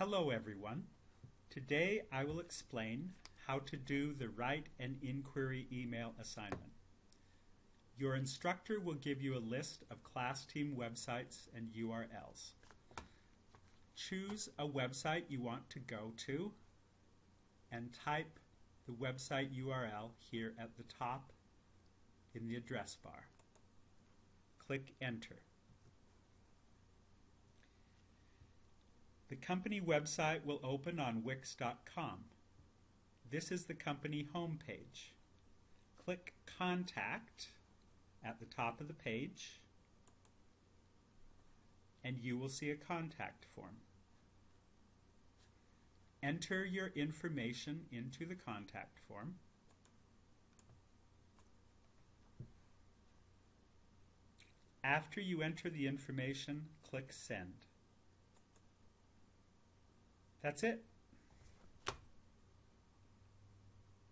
Hello everyone. Today I will explain how to do the Write an Inquiry email assignment. Your instructor will give you a list of class team websites and URLs. Choose a website you want to go to and type the website URL here at the top in the address bar. Click Enter. The company website will open on Wix.com. This is the company homepage. Click Contact at the top of the page and you will see a contact form. Enter your information into the contact form. After you enter the information, click Send. That's it.